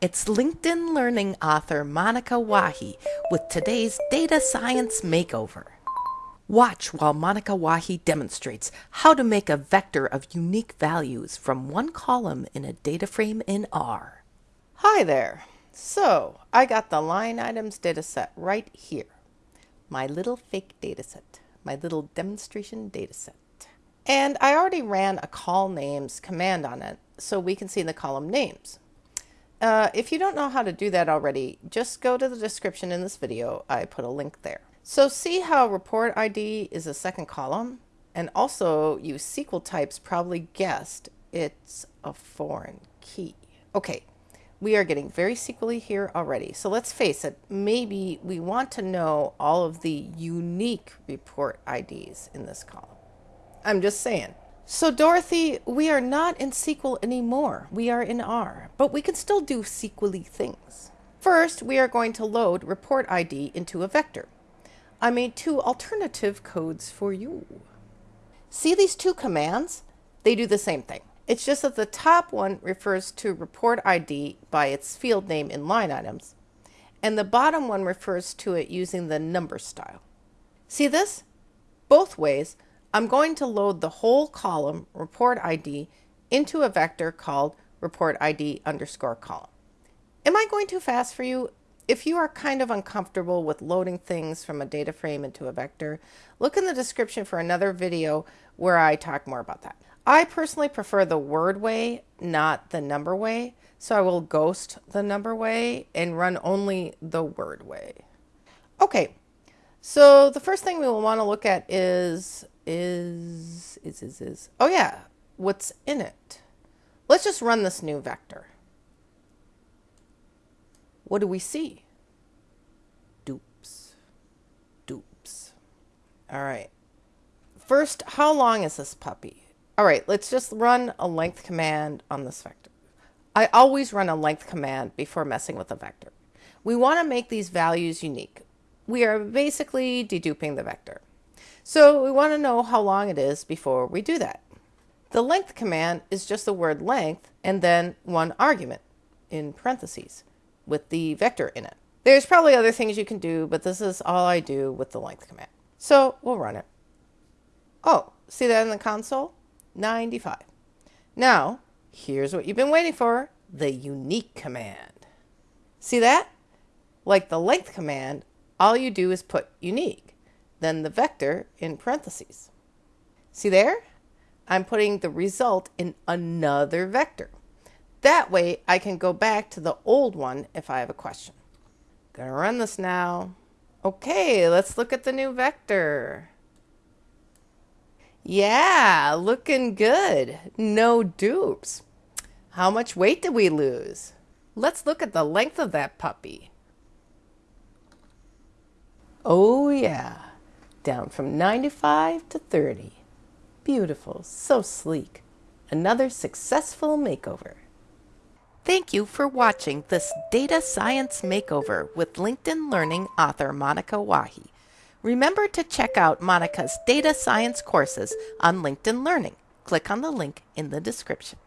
It's LinkedIn Learning author Monika Wahi with today's Data Science Makeover. Watch while Monika Wahi demonstrates how to make a vector of unique values from one column in a data frame in R. Hi there. So I got the line items dataset right here. My little fake dataset, my little demonstration dataset. And I already ran a colnames command on it so we can see the column names. Uh, if you don't know how to do that already, just go to the description in this video. I put a link there. So see how report ID is a second column? And also you SQL types probably guessed it's a foreign key. Okay, we are getting very SQL here already. So let's face it, maybe we want to know all of the unique report IDs in this column. I'm just saying. So Dorothy, we are not in SQL anymore. We are in R, but we can still do SQL things. First, we are going to load report ID into a vector. I made two alternative codes for you. See these two commands? They do the same thing. It's just that the top one refers to report ID by its field name in line items, and the bottom one refers to it using the number style. See this? Both ways, I'm going to load the whole column report ID into a vector called report ID underscore column. Am I going too fast for you? If you are kind of uncomfortable with loading things from a data frame into a vector, look in the description for another video where I talk more about that. I personally prefer the word way, not the number way, so I will ghost the number way and run only the word way. Okay, so the first thing we will want to look at is is, is, is, is, oh yeah, what's in it? Let's just run this new vector. What do we see? Dupes. Dupes. All right. First, how long is this puppy? All right, let's just run a length command on this vector. I always run a length command before messing with a vector. We want to make these values unique. We are basically deduping the vector. So we want to know how long it is before we do that. The length command is just the word length and then one argument in parentheses with the vector in it. There's probably other things you can do, but this is all I do with the length command. So we'll run it. Oh, see that in the console? 95. Now, here's what you've been waiting for, the unique command. See that? Like the length command, all you do is put unique then the vector in parentheses. See there? I'm putting the result in another vector. That way I can go back to the old one if I have a question. Gonna run this now. Okay, let's look at the new vector. Yeah, looking good. No dupes. How much weight did we lose? Let's look at the length of that puppy. Oh yeah down from 95 to 30. Beautiful, so sleek. Another successful makeover. Thank you for watching this Data Science Makeover with LinkedIn Learning author Monika Wahi. Remember to check out Monika's data science courses on LinkedIn Learning. Click on the link in the description.